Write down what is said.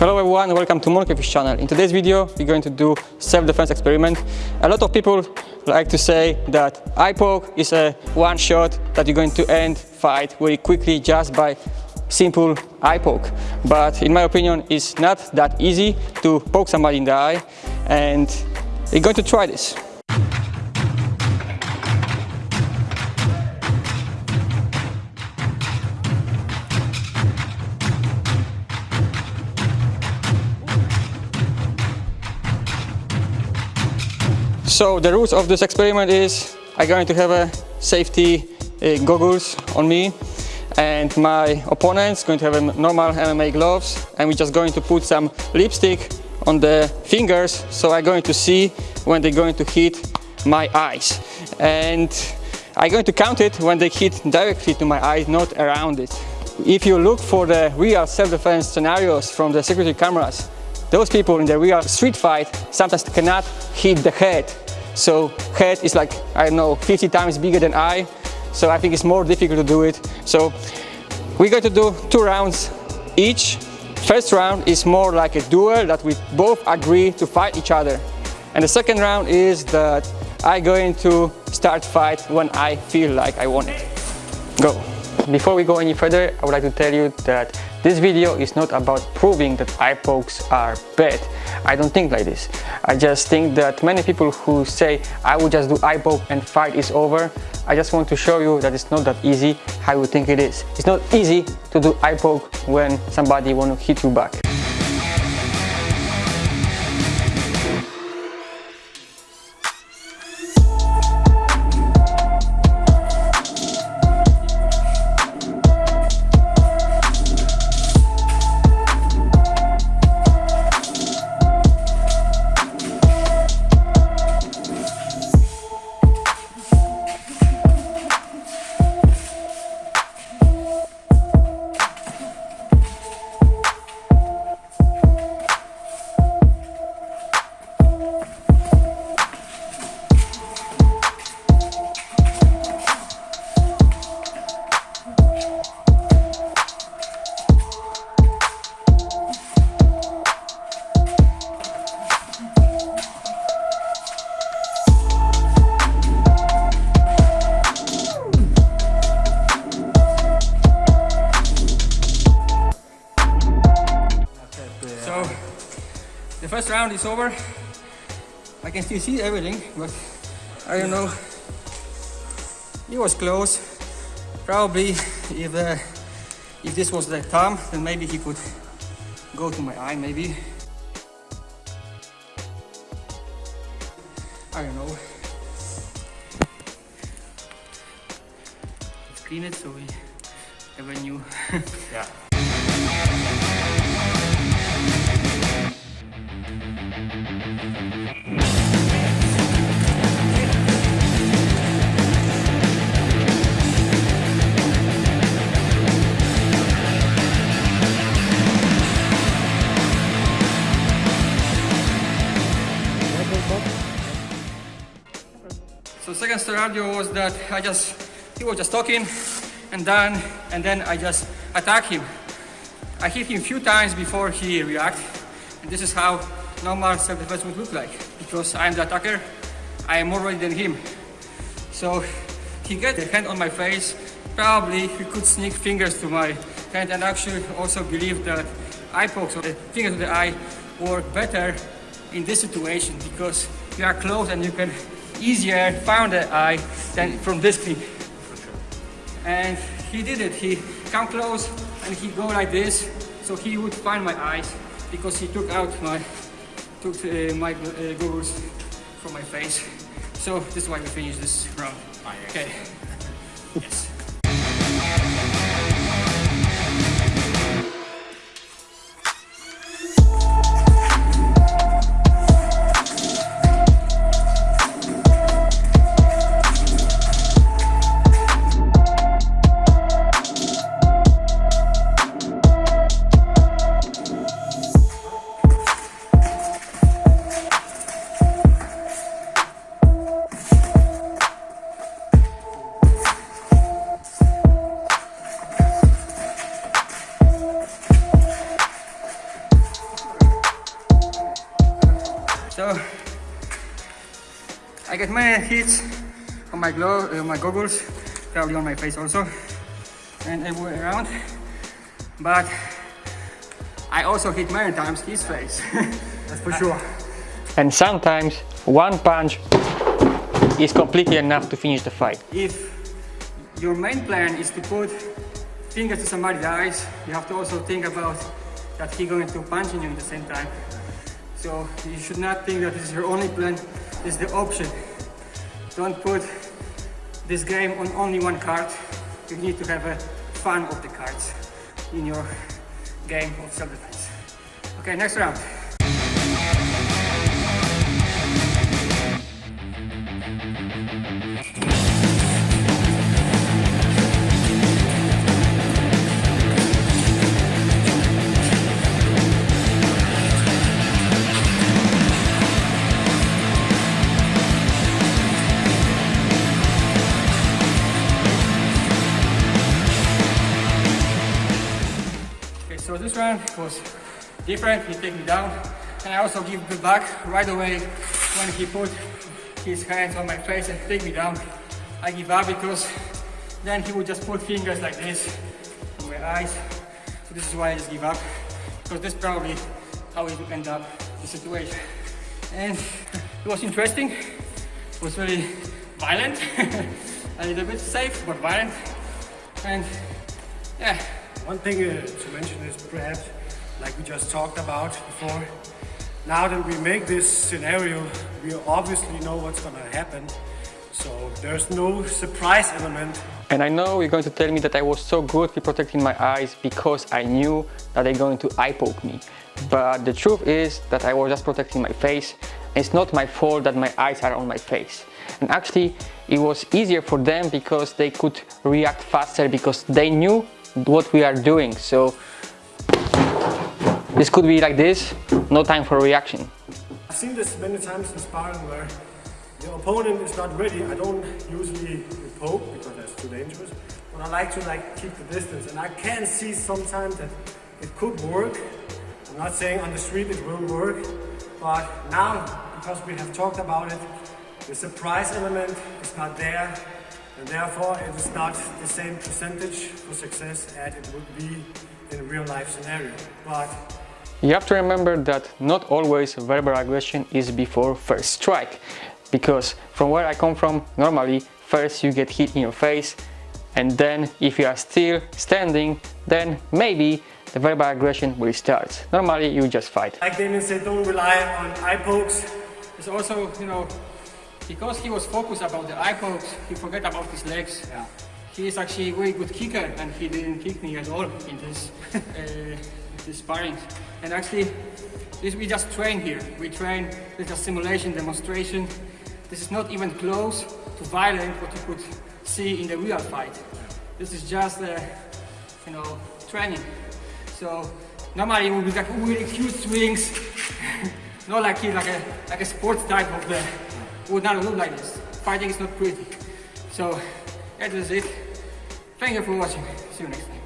Hello everyone, welcome to Monkeyfish channel. In today's video, we're going to do self-defense experiment. A lot of people like to say that eye poke is a one shot that you're going to end fight very quickly just by simple eye poke. But in my opinion, it's not that easy to poke somebody in the eye and we're going to try this. So the rules of this experiment is I'm going to have a safety uh, goggles on me and my opponent's going to have a normal MMA gloves and we're just going to put some lipstick on the fingers so I'm going to see when they're going to hit my eyes and I'm going to count it when they hit directly to my eyes, not around it. If you look for the real self-defense scenarios from the security cameras, those people in the real street fight sometimes cannot hit the head so head is like, I don't know, 50 times bigger than eye. So I think it's more difficult to do it. So we're going to do two rounds each. First round is more like a duel that we both agree to fight each other. And the second round is that I'm going to start fight when I feel like I want it. Go. Before we go any further, I would like to tell you that this video is not about proving that eye pokes are bad. I don't think like this. I just think that many people who say I will just do eye poke and fight is over, I just want to show you that it's not that easy how you think it is. It's not easy to do eye poke when somebody want to hit you back. First round is over. I can still see everything, but I don't know. It was close. Probably if uh, if this was the thumb, then maybe he could go to my eye, maybe. I don't know. Let's clean it so we have a new. yeah. So second scenario was that I just, he was just talking and then, and then I just attack him. I hit him a few times before he react. And this is how normal self-defense would look like. Because I'm the attacker, I am more ready than him. So he get a hand on my face, probably he could sneak fingers to my hand and actually also believe that eye pokes or the to the eye work better in this situation because you are close and you can easier found the eye than from this clip. And he did it. He come close and he go like this, so he would find my eyes because he took out my took uh, my uh, goggles from my face. So this is why we finish this round. Okay. yes. So I get many hits on my glove, uh, my goggles, probably on my face also, and everywhere around. But I also hit many times his face. That's for sure. and sometimes one punch is completely enough to finish the fight. If your main plan is to put fingers to somebody's eyes, you have to also think about that he's going to punch in you at the same time. So you should not think that this is your only plan, this is the option. Don't put this game on only one card. You need to have a fun of the cards in your game of self-defense. Okay, next round. Was different. He take me down, and I also give the back right away when he put his hands on my face and take me down. I give up because then he would just put fingers like this on my eyes. So this is why I just give up because this is probably how it would end up the situation. And it was interesting. It was very violent, a little bit safe but violent, and yeah. One thing uh, to mention is perhaps, like we just talked about before, now that we make this scenario, we obviously know what's gonna happen. So there's no surprise element. And I know you're going to tell me that I was so good with protecting my eyes because I knew that they're going to eye poke me. But the truth is that I was just protecting my face. It's not my fault that my eyes are on my face. And actually, it was easier for them because they could react faster because they knew what we are doing. So this could be like this, no time for reaction. I've seen this many times in sparring where the opponent is not ready. I don't usually poke because that's too dangerous. But I like to like keep the distance and I can see sometimes that it could work. I'm not saying on the street it will work, but now because we have talked about it, the surprise element is not there and therefore it is not the same percentage for success as it would be in a real life scenario. But You have to remember that not always verbal aggression is before first strike. Because from where I come from, normally first you get hit in your face and then if you are still standing, then maybe the verbal aggression will start. Normally you just fight. like Damien said, don't rely on eye pokes. It's also, you know, because he was focused about the eye pokes, he forgot about his legs. Yeah. He is actually a very good kicker and he didn't kick me at all in this, uh, this sparring. And actually, this we just train here. We train, this is a simulation demonstration. This is not even close to violent what you could see in the real fight. This is just, uh, you know, training. So normally it would be like really huge swings, not like like a like a sports type of the would not look like this. Fighting is not pretty. So that is it. Thank you for watching. See you next time.